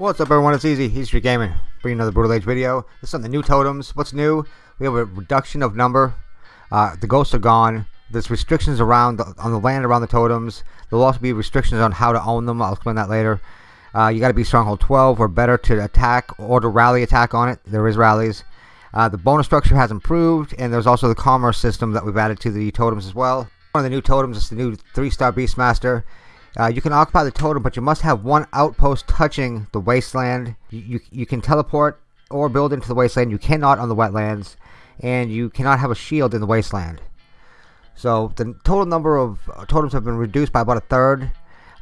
What's up everyone, it's Easy, Easy Street Gaming, bringing another Brutal Age video. This is on the new totems. What's new? We have a reduction of number. Uh, the ghosts are gone. There's restrictions around the, on the land around the totems. There'll also be restrictions on how to own them. I'll explain that later. Uh, you got to be Stronghold 12 or better to attack or to rally attack on it. There is rallies. Uh, the bonus structure has improved, and there's also the commerce system that we've added to the totems as well. One of the new totems is the new 3-star Beastmaster. Uh, you can occupy the totem, but you must have one outpost touching the wasteland. You, you, you, can teleport or build into the wasteland. You cannot on the wetlands. And you cannot have a shield in the wasteland. So the total number of uh, totems have been reduced by about a third.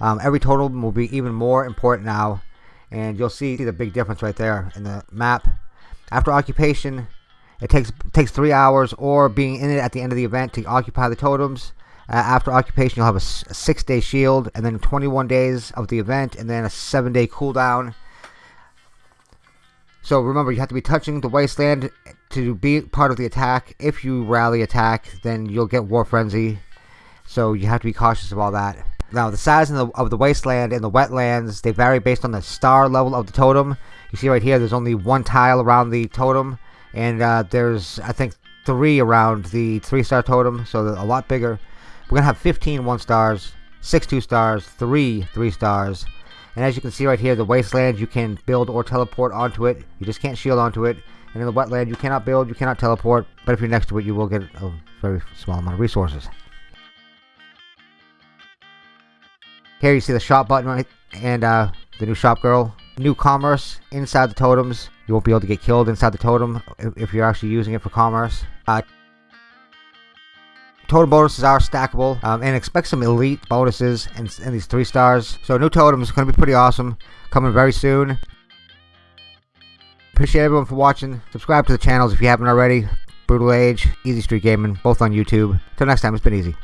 Um, every totem will be even more important now. And you'll see the big difference right there in the map. After occupation, it takes takes three hours or being in it at the end of the event to occupy the totems. Uh, after occupation, you'll have a, six day shield, and then 21 days of the event, and then a seven day cooldown. So remember, you have to be touching the wasteland to be part of the attack. If you rally attack, then you'll get War Frenzy. So you have to be cautious of all that. Now, the size of the, of the wasteland and the wetlands, they vary based on the star level of the totem. You see right here, there's only one tile around the totem. And uh, there's, I think, three around the three-star totem. So a lot bigger. We're going to have 15 one stars, 6 two stars, 3 three stars. And as you can see right here, the wasteland, you can build or teleport onto it. You just can't shield onto it. And in the wetland, you cannot build, you cannot teleport. But if you're next to it, you will get a very small amount of resources. Here you see the shop button right, and uh, the new shop girl. New commerce inside the totems. You won't be able to get killed inside the totem if, you're actually using it for commerce. Uh, Totem bonuses are stackable, um, and expect some elite bonuses in, in these three stars. So new totems going to be pretty awesome, coming very soon. Appreciate everyone for watching. Subscribe to the channels if you haven't already. Brutal Age, Easy Street Gaming, both on YouTube. Till next time, it's been easy.